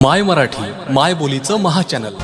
माय मराठी माय बोलीचं महाचॅनल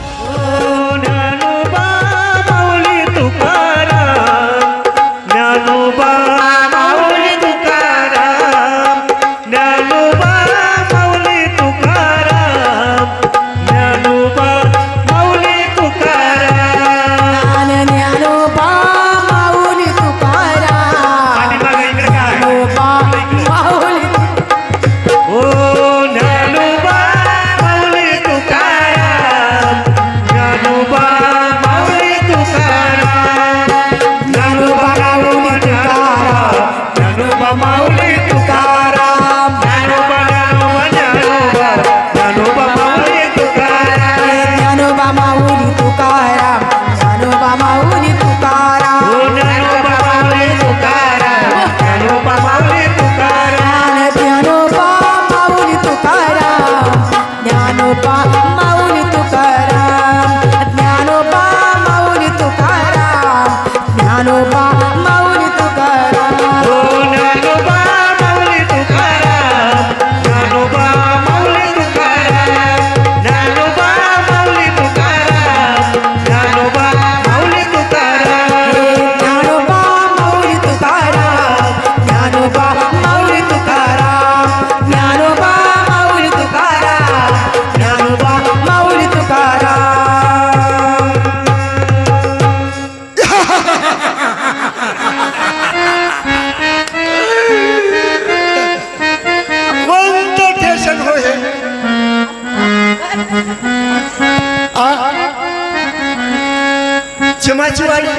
भीमाशिवाडी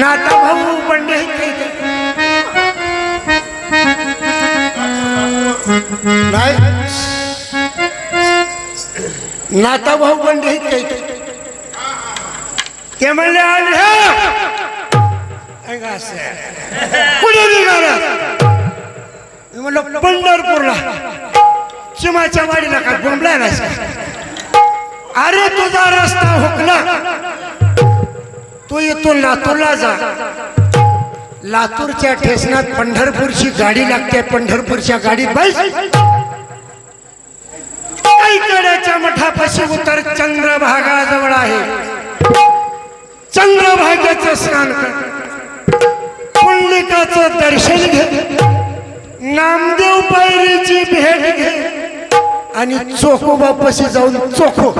नाता भाऊ पंडे नाता भाऊ पंडे ते म्हणले म्हणलं पंढरपूरला. चिमाच्या वाडीला का? गुंबला अरे तुझा रस्ता हुकला. तू इथून लातूरला जा. लातूरच्या ठेसनात पंढरपूरची गाडी लागते पंढरपूरच्या गाडीत बस. कडेच्या मठापाशी उतर चंद्रभागाजवळ आहे. चंद्रभागेचं स्नान कर. दर्शन घे. नामदेव पैरीची भेट घे. आणि चोखो बापाशी जाऊन चोखो.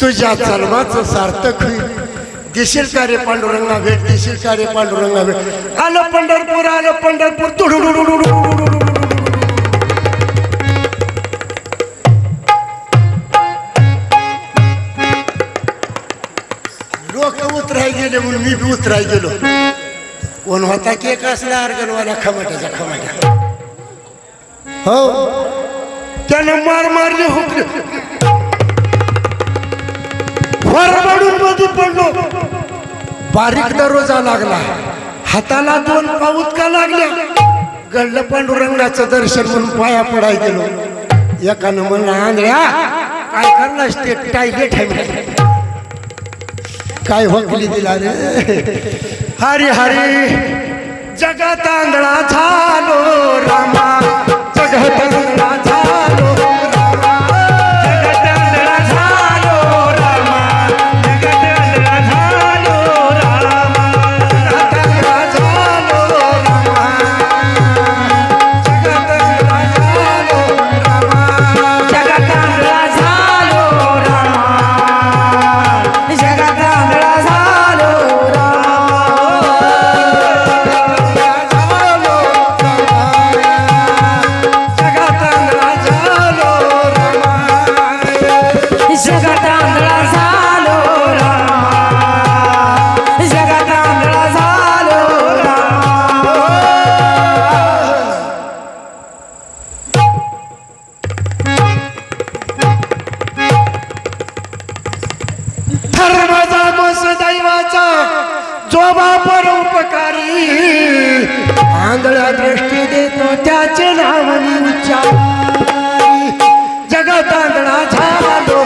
तुझ्या जन्माचं सार्थक होईल. दिशील कार्य रे पांडुरंगा भेट? दिशील कार्य पांडुरंगा भेट? आलं पंढरपूर आलं पंढरपूर. लोक उतराय गेले म्हणून मी बी उतराय गेलो. कोण होता केक असला अर्गलवाला खमाट्याचा खमाट्या हो. त्यानं मार मारले हुकले. वरबडून मध्ये पडलो. बारीक दरोजा लागला. हाताला दोन पाऊत का लागल्या गडलं पांडुरंगाचं दर्शन म्हणून पाया पडाय गेलो. एकानं म्हणलं आंधळ्या काय करणार ते? टायलेट आहे काय होकली दिला रे? हरी हरी जगात आंधळा झालो. देवाचा जो बापर उपकारी. आंधळ्या दृष्टी देतो त्याचे नाव मी जगत आंधळा झालो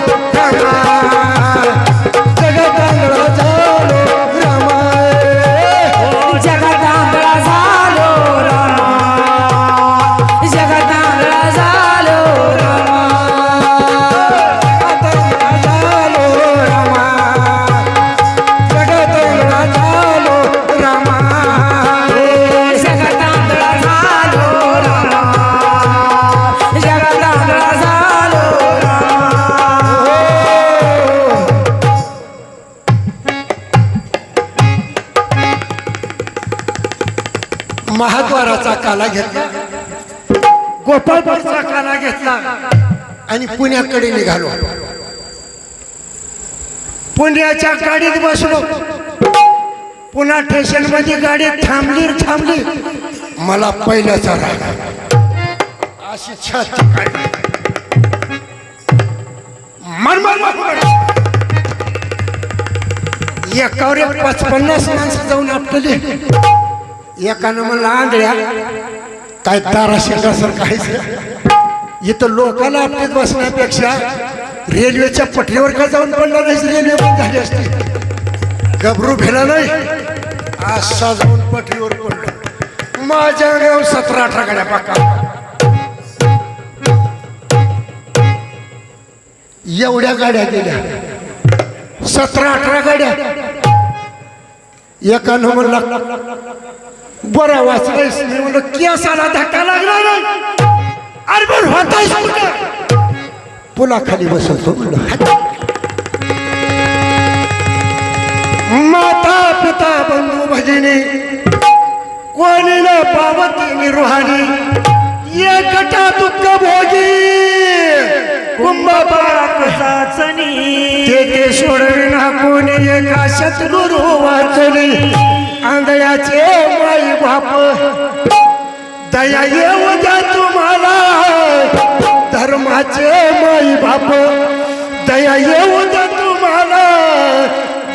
महाद्वाराचा काला घेतला. गोपाळपूरचा काला घेतला. आणि पुण्याकडे निघालो. पुण्याच्या गाडीत बसलो. पुन्हा स्टेशनमध्ये गाडी थांबली थांबली. मला पहिल्याचा राग. अशी छाती काढली. एकावर एक पाच पन्नास माणसं जाऊन आपटली. एकानं म्हणलं आंधळ्या काय तारा शेंगासारखं आहेच इथं लोकांना आपल्यात बसण्यापेक्षा रेल्वेच्या पटरीवर का जाऊन पडला नाही? रेल्वे बंद झाली असते. गबरू भेला नाही. असा जाऊन पटरीवर पडलो. माझ्या गाव सतरा अठरा गाड्या पाका. एवढ्या गाड्या गेल्या. सतरा अठरा गाड्या. एका म्हणला बरं वाचलायस मी म्हणलं केसाला धक्का लागला नाही. अरे पण होतायस कुठं पुलाखाली बसवतो म्हणलं माता पिता बंधू भगिनी कोणी न पावत निरुहानी एकटा दुःख भोगी कुंभपाक चाचणी ते सोडविना कोणी एका शत्रुरू वाचली. आंधळ्याचे माई बाप दया येऊ द्या तुम्हाला. धर्माचे माई बाप दया येऊ द्या तुम्हाला.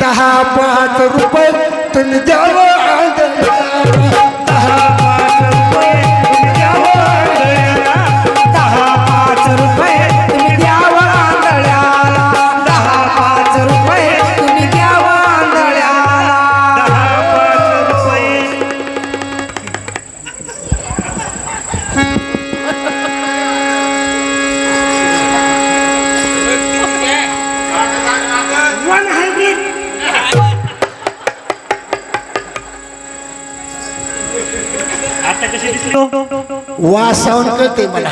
दहा पाच रुपये तुम्ही द्यावं. वासावून कळते मला.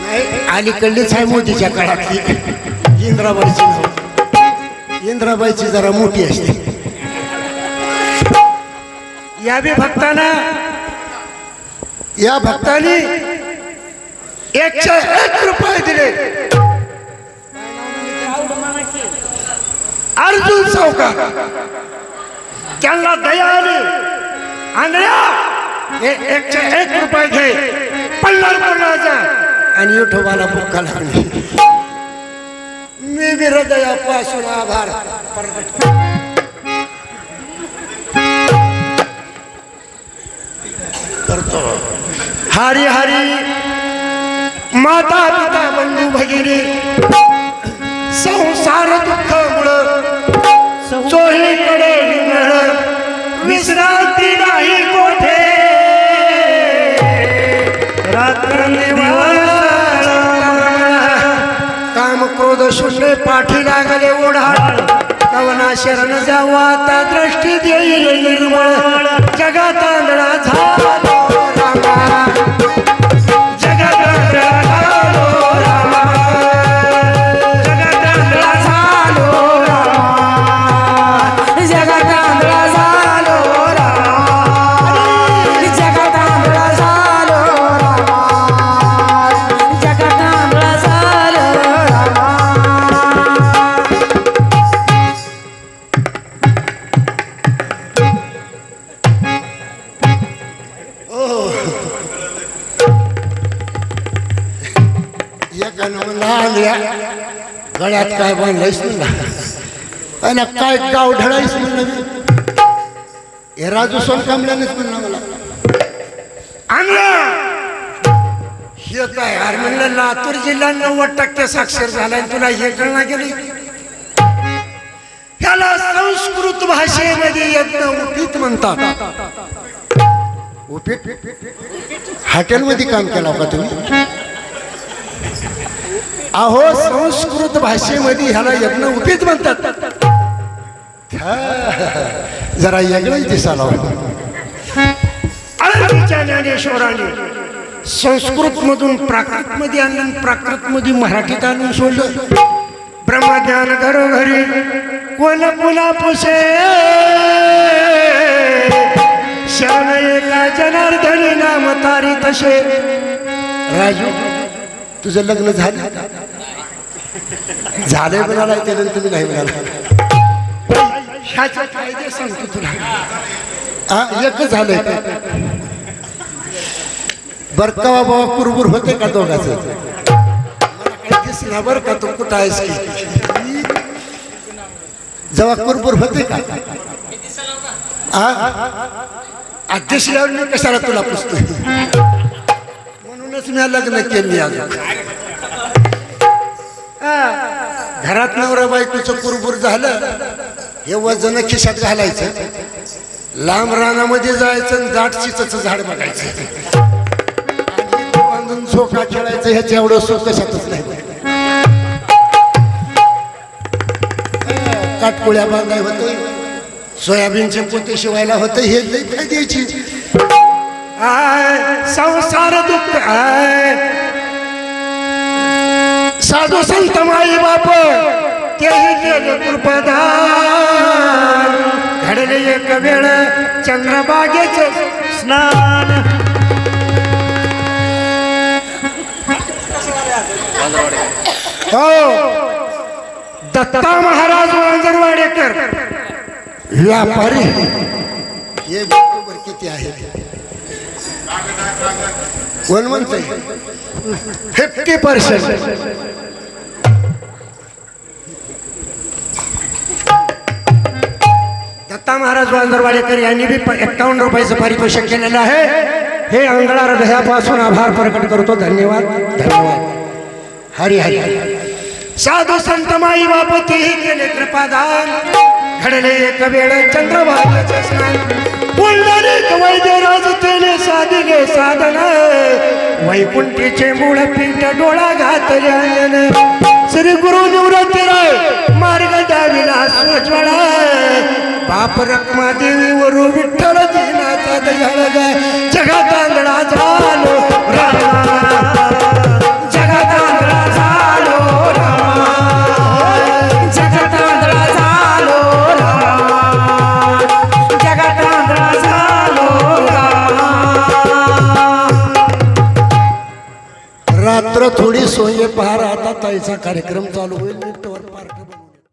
नाही अलीकडलीच आहे मोदीच्या काळातली. इंद्राबाईची नाव. इंद्राबाईची जरा मोठी असते. या बी भक्ताना या भक्त भक्तानी एकशे एक रुपये दिले. अर्जुन सावकार. त्यांना दया आली. आंधळ्या एकशे एक रुपये घे. पंढरपूरला आणि युठोबाला बुक्का लागली. मी बी हृदयापासून आभार. करतो. हरी हरी माता पिता बंधू भगिनी. काम क्रोध शून्य पाठी लागले ओढाळ. कवना शरण जावा आता दृष्टी देईल निर्मळ. जगात आंधळा एकानं म्हणला गळ्यात काय बांधलायस म्हणला आणि काय गाव ढळायस म्हणलं हे राजू सोन कामल्यानेच म्हणला मला. आणलं! हे काय यार म्हणलं? लातूर जिल्हा नव्वद टक्के साक्षर झालाय तुला हे कळना गेली ह्याला संस्कृत भाषेमध्ये यज्ञ उपीत म्हणतात. उपीट हॉटेलमध्ये काम केलं का तुम्ही? अहो संस्कृत भाषेमध्ये ह्याला यज्ञ उपीत म्हणतात. जरा वेगळंच दिसायला अळंदीच्या ज्ञानेश्वराने संस्कृत मधून प्राकृत मध्ये आणून प्राकृत मध्ये मराठीत आणून सोडलं. ब्रह्मज्ञान घरोघरी कोण पुन्हा पुसे? शरण एका जनार्दनी नाम तारी तसे. राजू तुझं लग्न झालं? झालंय म्हणाला त्यानंतर तुम्ही नाही म्हणाला. ह्याचे फायदे सांगतो तुला. हा एकच झालंय बरकावा बाबा कुरबुर होते का दोघाच? दिसला बर का तू कुठं आहेस की? जेव्हा कुरबुर होते का? हा? दिसल्यावर मी कशाला तुला पुसतो म्हणूनच मी लग्न केली अजून. घरात नवरा बायकोचं कुरबुर झालं हे वजन खिशात घालायचं. लांब रानामध्ये जायचं आणि दाट चिचचं झाड बघायचं. बांधून झोका खेळायचं ह्याच्या एवढं सुख कशातच नाही. काटकुळ्या बांधाय होते सोयाबीनचे पोते शिवायला होतं हे लई फायद्याची. आय संसार दुःख आय साधू संत माई बाप तेही केले कृपदान घडले एक वेळ चंद्रबागेचे स्नान. हो. दत्ता महाराज वांजरवाडेकर व्यापारी. हे बरोबर किती आहे? कोण म्हणतंय? Fifty percent. दत्ता महाराज बांदरवाडेकर यांनी बी एक्कावन्न रुपयाचं पारितोषिक केलेलं आहे. हे अंगळा हृदयापासून आभार प्रकट करतो. धन्यवाद. धन्यवाद. हरी हरी. साधू संत माई बापती केले कृपादान. घडले एक वेळ चंद्रभागाचे स्नान. पुंडलिक वैद्यराज तेने गे साधन. वैकुंठीचे मूळ पीठ डोळा घात श्री गुरु निवृत्ती राय मार्ग द्याविला स्वज्वळ बाप रक्मा देवी वरू विठ्ठल दिन सोये पहा आता ताईचा कार्यक्रम चालू होईल.